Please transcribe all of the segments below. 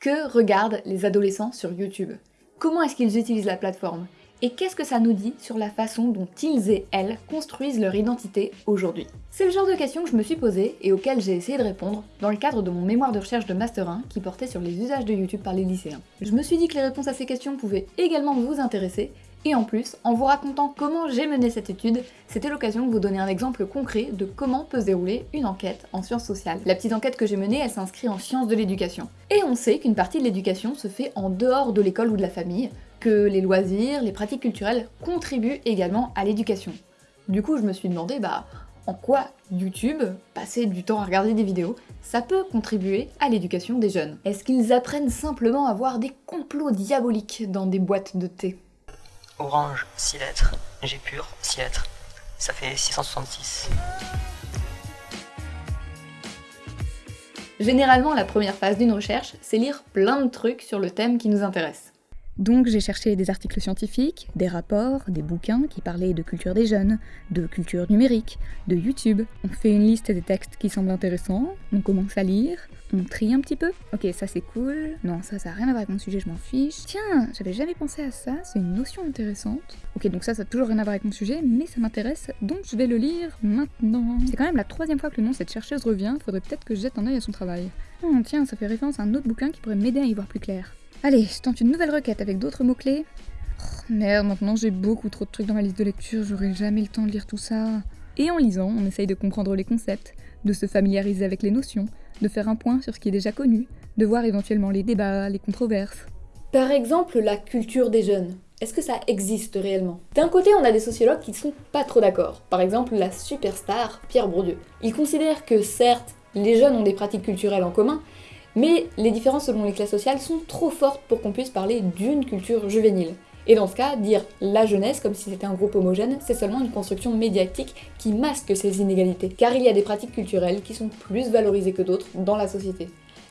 Que regardent les adolescents sur YouTube? Comment est-ce qu'ils utilisent la plateforme? Et qu'est-ce que ça nous dit sur la façon dont ils et elles construisent leur identité aujourd'hui? C'est le genre de questions que je me suis posée et auxquelles j'ai essayé de répondre dans le cadre de mon mémoire de recherche de Master 1 qui portait sur les usages de YouTube par les lycéens. Je me suis dit que les réponses à ces questions pouvaient également vous intéresser et en plus, en vous racontant comment j'ai mené cette étude, c'était l'occasion de vous donner un exemple concret de comment peut se dérouler une enquête en sciences sociales. La petite enquête que j'ai menée, elle s'inscrit en sciences de l'éducation. Et on sait qu'une partie de l'éducation se fait en dehors de l'école ou de la famille, que les loisirs, les pratiques culturelles contribuent également à l'éducation. Du coup, je me suis demandé, bah, en quoi YouTube, passer du temps à regarder des vidéos, ça peut contribuer à l'éducation des jeunes? Est-ce qu'ils apprennent simplement à voir des complots diaboliques dans des boîtes de thé? Orange, 6 lettres. G pur, 6 lettres. Ça fait 666. Généralement, la première phase d'une recherche, c'est lire plein de trucs sur le thème qui nous intéresse. Donc j'ai cherché des articles scientifiques, des rapports, des bouquins qui parlaient de culture des jeunes, de culture numérique, de YouTube. On fait une liste des textes qui semblent intéressants, on commence à lire, on trie un petit peu. Ok, ça c'est cool. Non, ça, ça a rien à voir avec mon sujet, je m'en fiche. Tiens, j'avais jamais pensé à ça, c'est une notion intéressante. Ok, donc ça, ça a toujours rien à voir avec mon sujet, mais ça m'intéresse, donc je vais le lire maintenant. C'est quand même la troisième fois que le nom de cette chercheuse revient, faudrait peut-être que je jette un œil à son travail. Oh, tiens, ça fait référence à un autre bouquin qui pourrait m'aider à y voir plus clair. Allez, je tente une nouvelle requête avec d'autres mots-clés. Oh, merde, maintenant j'ai beaucoup trop de trucs dans ma liste de lecture, j'aurai jamais le temps de lire tout ça. Et en lisant, on essaye de comprendre les concepts, de se familiariser avec les notions, de faire un point sur ce qui est déjà connu, de voir éventuellement les débats, les controverses. Par exemple, la culture des jeunes. Est-ce que ça existe réellement? D'un côté, on a des sociologues qui ne sont pas trop d'accord. Par exemple, la superstar Pierre Bourdieu. Il considère que certes, les jeunes ont des pratiques culturelles en commun, mais les différences selon les classes sociales sont trop fortes pour qu'on puisse parler d'une culture juvénile. Et dans ce cas, dire la jeunesse comme si c'était un groupe homogène, c'est seulement une construction médiatique qui masque ces inégalités, car il y a des pratiques culturelles qui sont plus valorisées que d'autres dans la société.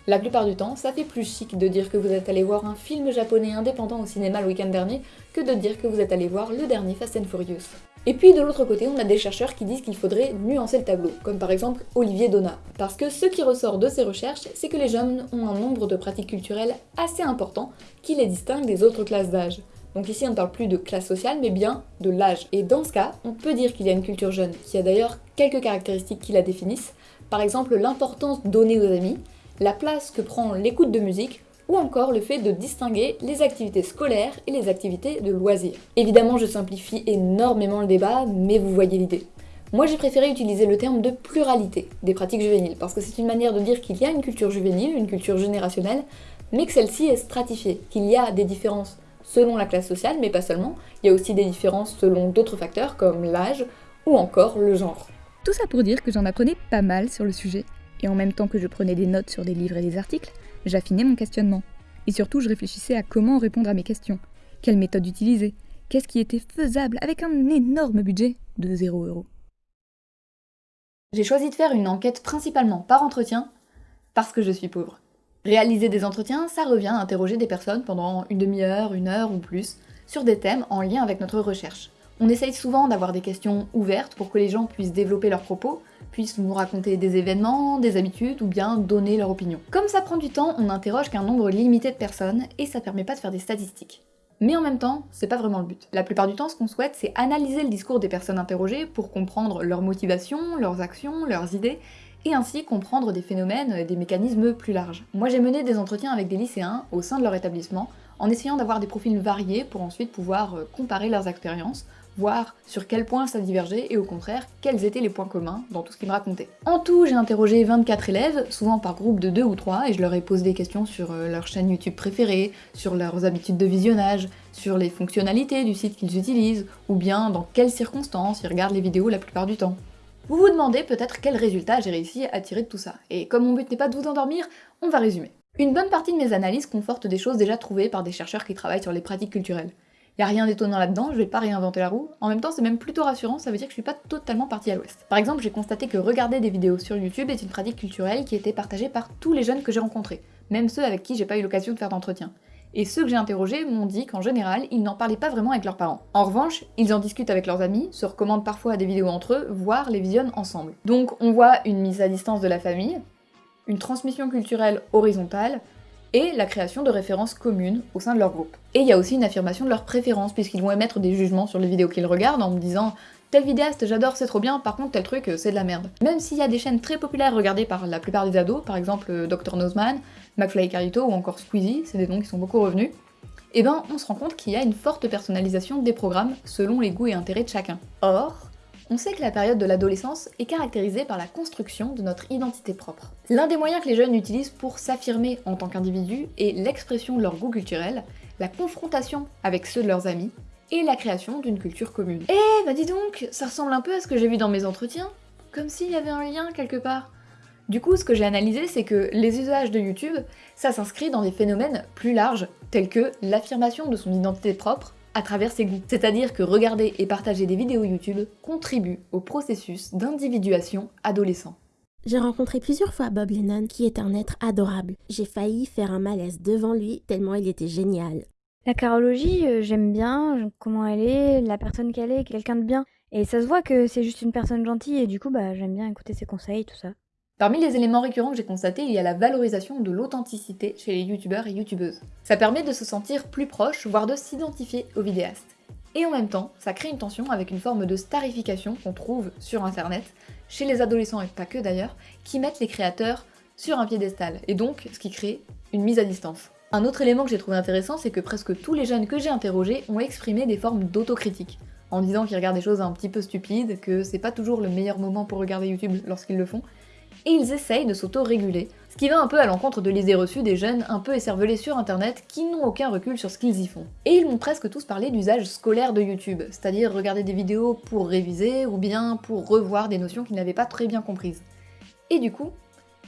La plupart du temps, ça fait plus chic de dire que vous êtes allé voir un film japonais indépendant au cinéma le week-end dernier que de dire que vous êtes allé voir le dernier Fast and Furious. Et puis de l'autre côté, on a des chercheurs qui disent qu'il faudrait nuancer le tableau, comme par exemple Olivier Donat. Parce que ce qui ressort de ces recherches, c'est que les jeunes ont un nombre de pratiques culturelles assez important qui les distingue des autres classes d'âge. Donc ici on ne parle plus de classe sociale mais bien de l'âge. Et dans ce cas, on peut dire qu'il y a une culture jeune, qui a d'ailleurs quelques caractéristiques qui la définissent. Par exemple l'importance donnée aux amis, la place que prend l'écoute de musique, ou encore le fait de distinguer les activités scolaires et les activités de loisirs. Évidemment je simplifie énormément le débat, mais vous voyez l'idée. Moi j'ai préféré utiliser le terme de pluralité des pratiques juvéniles, parce que c'est une manière de dire qu'il y a une culture juvénile, une culture générationnelle, mais que celle-ci est stratifiée, qu'il y a des différences selon la classe sociale, mais pas seulement. Il y a aussi des différences selon d'autres facteurs comme l'âge ou encore le genre. Tout ça pour dire que j'en apprenais pas mal sur le sujet. Et en même temps que je prenais des notes sur des livres et des articles, j'affinais mon questionnement. Et surtout, je réfléchissais à comment répondre à mes questions. Quelle méthode utiliser? Qu'est-ce qui était faisable avec un énorme budget de 0 euros? J'ai choisi de faire une enquête principalement par entretien parce que je suis pauvre. Réaliser des entretiens, ça revient à interroger des personnes pendant une demi-heure, une heure ou plus, sur des thèmes en lien avec notre recherche. On essaye souvent d'avoir des questions ouvertes pour que les gens puissent développer leurs propos, puissent nous raconter des événements, des habitudes ou bien donner leur opinion. Comme ça prend du temps, on n'interroge qu'un nombre limité de personnes et ça permet pas de faire des statistiques. Mais en même temps, c'est pas vraiment le but. La plupart du temps, ce qu'on souhaite, c'est analyser le discours des personnes interrogées pour comprendre leurs motivations, leurs actions, leurs idées, et ainsi comprendre des phénomènes et des mécanismes plus larges. Moi j'ai mené des entretiens avec des lycéens au sein de leur établissement, en essayant d'avoir des profils variés pour ensuite pouvoir euh, comparer leurs expériences, voir sur quel point ça divergeait et au contraire, quels étaient les points communs dans tout ce qu'ils me racontaient. En tout, j'ai interrogé 24 élèves, souvent par groupe de 2 ou 3, et je leur ai posé des questions sur euh, leur chaîne YouTube préférée, sur leurs habitudes de visionnage, sur les fonctionnalités du site qu'ils utilisent, ou bien dans quelles circonstances ils regardent les vidéos la plupart du temps. Vous vous demandez peut-être quel résultat j'ai réussi à tirer de tout ça, et comme mon but n'est pas de vous endormir, on va résumer. Une bonne partie de mes analyses confortent des choses déjà trouvées par des chercheurs qui travaillent sur les pratiques culturelles. Y a rien d'étonnant là-dedans, je vais pas réinventer la roue, en même temps c'est même plutôt rassurant, ça veut dire que je suis pas totalement partie à l'ouest. Par exemple, j'ai constaté que regarder des vidéos sur YouTube est une pratique culturelle qui était partagée par tous les jeunes que j'ai rencontrés, même ceux avec qui j'ai pas eu l'occasion de faire d'entretien et ceux que j'ai interrogés m'ont dit qu'en général, ils n'en parlaient pas vraiment avec leurs parents. En revanche, ils en discutent avec leurs amis, se recommandent parfois des vidéos entre eux, voire les visionnent ensemble. Donc on voit une mise à distance de la famille, une transmission culturelle horizontale, et la création de références communes au sein de leur groupe. Et il y a aussi une affirmation de leurs préférences, puisqu'ils vont émettre des jugements sur les vidéos qu'ils regardent en me disant Tel vidéaste, j'adore, c'est trop bien, par contre tel truc, c'est de la merde. Même s'il y a des chaînes très populaires regardées par la plupart des ados, par exemple euh, Dr Nozman, McFly et Carito ou encore Squeezie, c'est des noms qui sont beaucoup revenus, eh ben on se rend compte qu'il y a une forte personnalisation des programmes selon les goûts et intérêts de chacun. Or, on sait que la période de l'adolescence est caractérisée par la construction de notre identité propre. L'un des moyens que les jeunes utilisent pour s'affirmer en tant qu'individu est l'expression de leur goût culturel, la confrontation avec ceux de leurs amis, et la création d'une culture commune. Eh bah dis donc, ça ressemble un peu à ce que j'ai vu dans mes entretiens, comme s'il y avait un lien quelque part. Du coup, ce que j'ai analysé, c'est que les usages de YouTube, ça s'inscrit dans des phénomènes plus larges, tels que l'affirmation de son identité propre à travers ses goûts. C'est-à-dire que regarder et partager des vidéos YouTube contribue au processus d'individuation adolescent. J'ai rencontré plusieurs fois Bob Lennon, qui est un être adorable. J'ai failli faire un malaise devant lui, tellement il était génial. La carologie, euh, j'aime bien comment elle est, la personne qu'elle est, quelqu'un de bien. Et ça se voit que c'est juste une personne gentille et du coup, bah, j'aime bien écouter ses conseils, tout ça. Parmi les éléments récurrents que j'ai constatés, il y a la valorisation de l'authenticité chez les youtubeurs et youtubeuses. Ça permet de se sentir plus proche, voire de s'identifier aux vidéastes. Et en même temps, ça crée une tension avec une forme de starification qu'on trouve sur internet, chez les adolescents et pas que d'ailleurs, qui mettent les créateurs sur un piédestal, et donc ce qui crée une mise à distance. Un autre élément que j'ai trouvé intéressant, c'est que presque tous les jeunes que j'ai interrogés ont exprimé des formes d'autocritique, en disant qu'ils regardent des choses un petit peu stupides, que c'est pas toujours le meilleur moment pour regarder YouTube lorsqu'ils le font, et ils essayent de s'auto-réguler, ce qui va un peu à l'encontre de l'idée reçue des jeunes un peu écervelés sur internet qui n'ont aucun recul sur ce qu'ils y font. Et ils m'ont presque tous parlé d'usage scolaire de YouTube, c'est-à-dire regarder des vidéos pour réviser ou bien pour revoir des notions qu'ils n'avaient pas très bien comprises. Et du coup,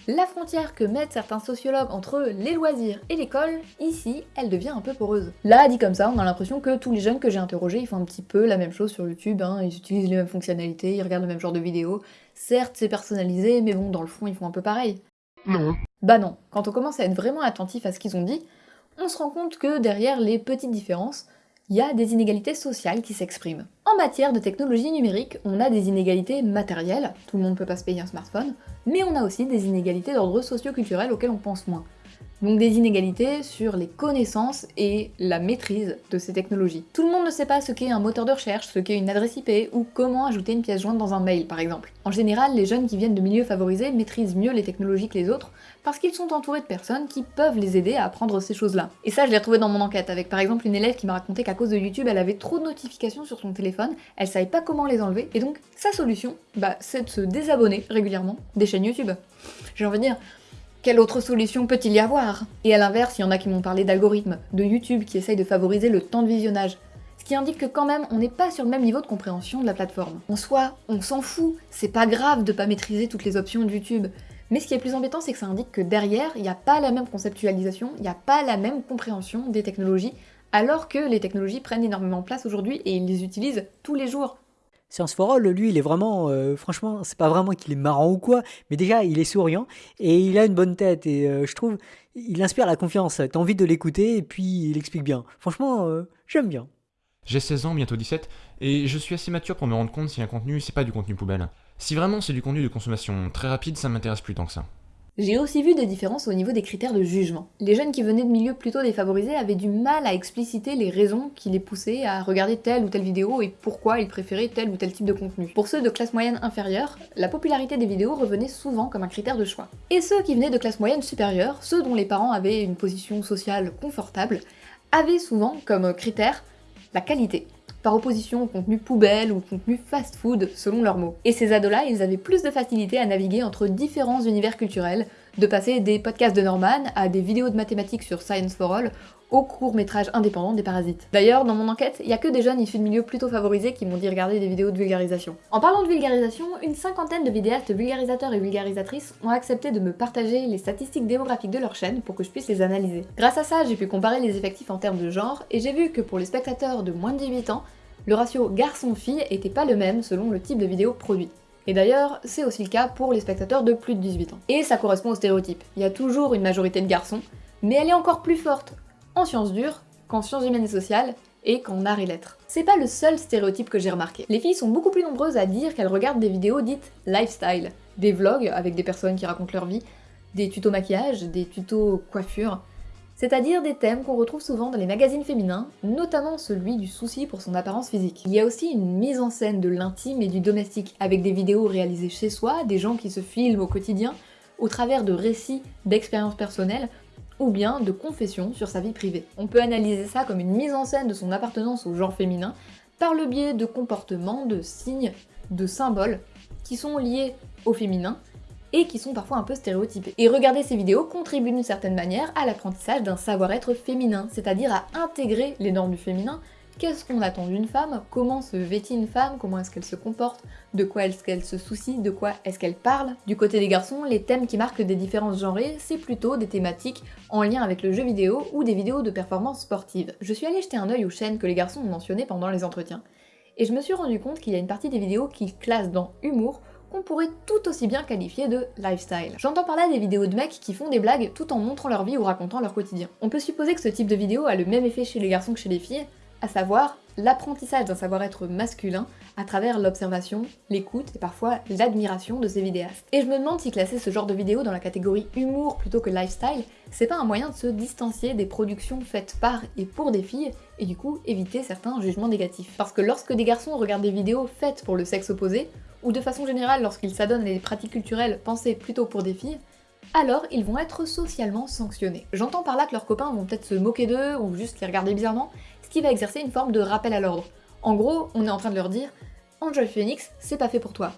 la frontière que mettent certains sociologues entre les loisirs et l'école, ici, elle devient un peu poreuse. Là, dit comme ça, on a l'impression que tous les jeunes que j'ai interrogés, ils font un petit peu la même chose sur YouTube, hein. ils utilisent les mêmes fonctionnalités, ils regardent le même genre de vidéos. Certes, c'est personnalisé, mais bon, dans le fond, ils font un peu pareil. Non. Bah non, quand on commence à être vraiment attentif à ce qu'ils ont dit, on se rend compte que derrière les petites différences, il y a des inégalités sociales qui s'expriment. En matière de technologie numérique, on a des inégalités matérielles, tout le monde peut pas se payer un smartphone, mais on a aussi des inégalités d'ordre socio-culturel auxquelles on pense moins. Donc des inégalités sur les connaissances et la maîtrise de ces technologies. Tout le monde ne sait pas ce qu'est un moteur de recherche, ce qu'est une adresse IP ou comment ajouter une pièce jointe dans un mail par exemple. En général, les jeunes qui viennent de milieux favorisés maîtrisent mieux les technologies que les autres parce qu'ils sont entourés de personnes qui peuvent les aider à apprendre ces choses-là. Et ça, je l'ai retrouvé dans mon enquête avec par exemple une élève qui m'a raconté qu'à cause de YouTube, elle avait trop de notifications sur son téléphone, elle savait pas comment les enlever et donc sa solution, bah, c'est de se désabonner régulièrement des chaînes YouTube. J'ai envie de dire, quelle autre solution peut-il y avoir? Et à l'inverse, il y en a qui m'ont parlé d'algorithmes, de YouTube qui essayent de favoriser le temps de visionnage. Ce qui indique que quand même, on n'est pas sur le même niveau de compréhension de la plateforme. En soi, on s'en fout, c'est pas grave de pas maîtriser toutes les options de YouTube. Mais ce qui est plus embêtant, c'est que ça indique que derrière, il n'y a pas la même conceptualisation, il n'y a pas la même compréhension des technologies, alors que les technologies prennent énormément de place aujourd'hui et ils les utilisent tous les jours. Science for All, lui, il est vraiment, euh, franchement, c'est pas vraiment qu'il est marrant ou quoi, mais déjà, il est souriant et il a une bonne tête et euh, je trouve, il inspire la confiance. T'as envie de l'écouter et puis il explique bien. Franchement, euh, j'aime bien. J'ai 16 ans, bientôt 17, et je suis assez mature pour me rendre compte si un contenu, c'est pas du contenu poubelle. Si vraiment c'est du contenu de consommation très rapide, ça m'intéresse plus tant que ça. J'ai aussi vu des différences au niveau des critères de jugement. Les jeunes qui venaient de milieux plutôt défavorisés avaient du mal à expliciter les raisons qui les poussaient à regarder telle ou telle vidéo et pourquoi ils préféraient tel ou tel type de contenu. Pour ceux de classe moyenne inférieure, la popularité des vidéos revenait souvent comme un critère de choix. Et ceux qui venaient de classe moyenne supérieure, ceux dont les parents avaient une position sociale confortable, avaient souvent comme critère la qualité par opposition au contenu poubelle ou contenu fast-food selon leurs mots. Et ces ados-là, ils avaient plus de facilité à naviguer entre différents univers culturels, de passer des podcasts de Norman à des vidéos de mathématiques sur Science for All, au court métrage indépendant des parasites. D'ailleurs, dans mon enquête, il y a que des jeunes issus de milieux plutôt favorisés qui m'ont dit regarder des vidéos de vulgarisation. En parlant de vulgarisation, une cinquantaine de vidéastes vulgarisateurs et vulgarisatrices ont accepté de me partager les statistiques démographiques de leur chaîne pour que je puisse les analyser. Grâce à ça, j'ai pu comparer les effectifs en termes de genre, et j'ai vu que pour les spectateurs de moins de 18 ans, le ratio garçon-fille était pas le même selon le type de vidéo produit. Et d'ailleurs, c'est aussi le cas pour les spectateurs de plus de 18 ans. Et ça correspond au stéréotype. Il y a toujours une majorité de garçons, mais elle est encore plus forte en sciences dures qu'en sciences humaines et sociales et qu'en arts et lettres. C'est pas le seul stéréotype que j'ai remarqué. Les filles sont beaucoup plus nombreuses à dire qu'elles regardent des vidéos dites lifestyle, des vlogs avec des personnes qui racontent leur vie, des tutos maquillage, des tutos coiffure, c'est-à-dire des thèmes qu'on retrouve souvent dans les magazines féminins, notamment celui du souci pour son apparence physique. Il y a aussi une mise en scène de l'intime et du domestique, avec des vidéos réalisées chez soi, des gens qui se filment au quotidien, au travers de récits d'expériences personnelles, ou bien de confessions sur sa vie privée. On peut analyser ça comme une mise en scène de son appartenance au genre féminin, par le biais de comportements, de signes, de symboles, qui sont liés au féminin, et qui sont parfois un peu stéréotypés. Et regarder ces vidéos contribue d'une certaine manière à l'apprentissage d'un savoir-être féminin, c'est-à-dire à intégrer les normes du féminin, qu'est-ce qu'on attend d'une femme, comment se vêtit une femme, comment est-ce qu'elle se comporte, de quoi est-ce qu'elle se soucie, de quoi est-ce qu'elle parle? Du côté des garçons, les thèmes qui marquent des différences genrées, c'est plutôt des thématiques en lien avec le jeu vidéo ou des vidéos de performance sportive. Je suis allée jeter un œil aux chaînes que les garçons ont mentionnées pendant les entretiens, et je me suis rendu compte qu'il y a une partie des vidéos qui classent dans humour qu'on pourrait tout aussi bien qualifier de lifestyle. J'entends par là des vidéos de mecs qui font des blagues tout en montrant leur vie ou racontant leur quotidien. On peut supposer que ce type de vidéo a le même effet chez les garçons que chez les filles, à savoir l'apprentissage d'un savoir-être masculin à travers l'observation, l'écoute et parfois l'admiration de ces vidéastes. Et je me demande si classer ce genre de vidéo dans la catégorie humour plutôt que lifestyle, c'est pas un moyen de se distancier des productions faites par et pour des filles, et du coup éviter certains jugements négatifs. Parce que lorsque des garçons regardent des vidéos faites pour le sexe opposé, ou de façon générale lorsqu'ils s'adonnent à des pratiques culturelles pensées plutôt pour des filles, alors ils vont être socialement sanctionnés. J'entends par là que leurs copains vont peut-être se moquer d'eux ou juste les regarder bizarrement, qui va exercer une forme de rappel à l'ordre. En gros, on est en train de leur dire « Angel Phoenix, c'est pas fait pour toi.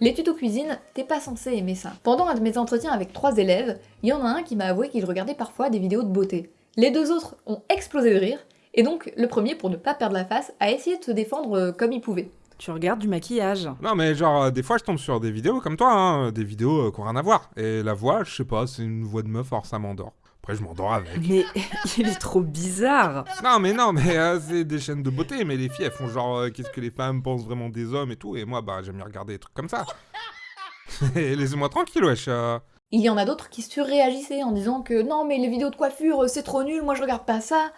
Les tutos cuisine, t'es pas censé aimer ça. » Pendant un de mes entretiens avec trois élèves, il y en a un qui m'a avoué qu'il regardait parfois des vidéos de beauté. Les deux autres ont explosé de rire, et donc le premier, pour ne pas perdre la face, a essayé de se défendre euh, comme il pouvait. Tu regardes du maquillage. Non, mais genre, euh, des fois, je tombe sur des vidéos comme toi, hein, des vidéos euh, qui ont rien à voir. Et la voix, je sais pas, c'est une voix de meuf, alors ça m'endort. Après, je m'endors avec. Mais il est trop bizarre. Non, mais non, mais euh, c'est des chaînes de beauté, mais les filles, elles font genre, euh, qu'est-ce que les femmes pensent vraiment des hommes et tout. Et moi, bah, j'aime bien regarder des trucs comme ça. Laissez-moi tranquille, wesh. euh. Il y en a d'autres qui surréagissaient en disant que non mais les vidéos de coiffure c'est trop nul, moi je regarde pas ça.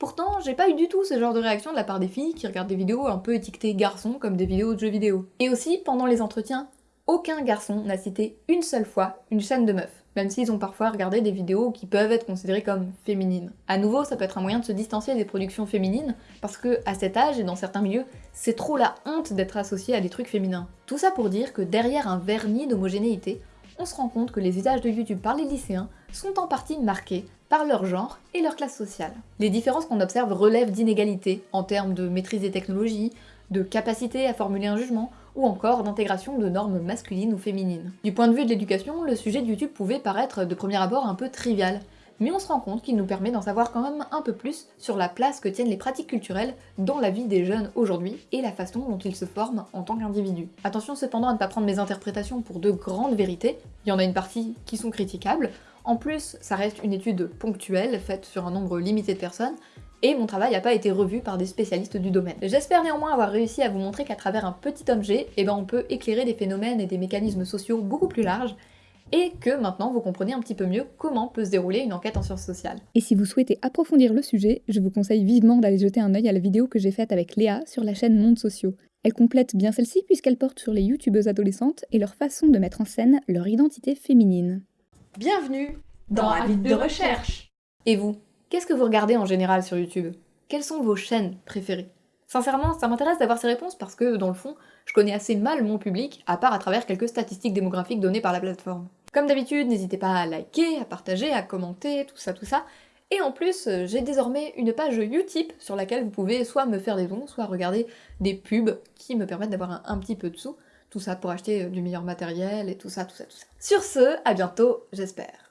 Pourtant, j'ai pas eu du tout ce genre de réaction de la part des filles qui regardent des vidéos un peu étiquetées garçons comme des vidéos de jeux vidéo. Et aussi, pendant les entretiens, aucun garçon n'a cité une seule fois une chaîne de meufs, même s'ils ont parfois regardé des vidéos qui peuvent être considérées comme féminines. À nouveau, ça peut être un moyen de se distancier des productions féminines, parce que à cet âge et dans certains milieux, c'est trop la honte d'être associé à des trucs féminins. Tout ça pour dire que derrière un vernis d'homogénéité, on se rend compte que les usages de YouTube par les lycéens sont en partie marqués par leur genre et leur classe sociale. Les différences qu'on observe relèvent d'inégalités en termes de maîtrise des technologies, de capacité à formuler un jugement, ou encore d'intégration de normes masculines ou féminines. Du point de vue de l'éducation, le sujet de YouTube pouvait paraître de premier abord un peu trivial, mais on se rend compte qu'il nous permet d'en savoir quand même un peu plus sur la place que tiennent les pratiques culturelles dans la vie des jeunes aujourd'hui et la façon dont ils se forment en tant qu'individus. Attention cependant à ne pas prendre mes interprétations pour de grandes vérités, il y en a une partie qui sont critiquables, en plus ça reste une étude ponctuelle faite sur un nombre limité de personnes, et mon travail n'a pas été revu par des spécialistes du domaine. J'espère néanmoins avoir réussi à vous montrer qu'à travers un petit objet, eh ben on peut éclairer des phénomènes et des mécanismes sociaux beaucoup plus larges, et que maintenant vous comprenez un petit peu mieux comment peut se dérouler une enquête en sciences sociales. Et si vous souhaitez approfondir le sujet, je vous conseille vivement d'aller jeter un œil à la vidéo que j'ai faite avec Léa sur la chaîne Mondes Sociaux. Elle complète bien celle-ci puisqu'elle porte sur les youtubeuses adolescentes et leur façon de mettre en scène leur identité féminine. Bienvenue dans Avis de recherche Et vous, qu'est-ce que vous regardez en général sur YouTube? Quelles sont vos chaînes préférées? Sincèrement, ça m'intéresse d'avoir ces réponses parce que, dans le fond, je connais assez mal mon public, à part à travers quelques statistiques démographiques données par la plateforme. Comme d'habitude, n'hésitez pas à liker, à partager, à commenter, tout ça, tout ça. Et en plus, euh, j'ai désormais une page Utip sur laquelle vous pouvez soit me faire des dons, soit regarder des pubs qui me permettent d'avoir un, un petit peu de sous. Tout ça pour acheter euh, du meilleur matériel et tout ça, tout ça, tout ça. Sur ce, à bientôt, j'espère.